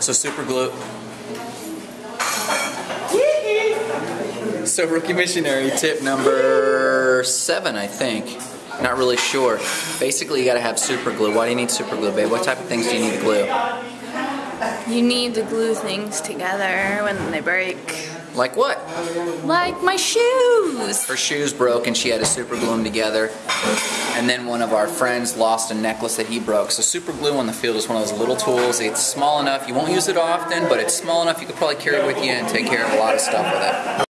So super glue. So rookie missionary tip number seven, I think. Not really sure. Basically, you gotta have super glue. Why do you need super glue, babe? What type of things do you need to glue? You need to glue things together when they break. Like what? Like my shoes. Her shoes broke and she had to super glue them together. And then one of our friends lost a necklace that he broke. So super glue on the field is one of those little tools. It's small enough, you won't use it often, but it's small enough you could probably carry it with you and take care of a lot of stuff with it.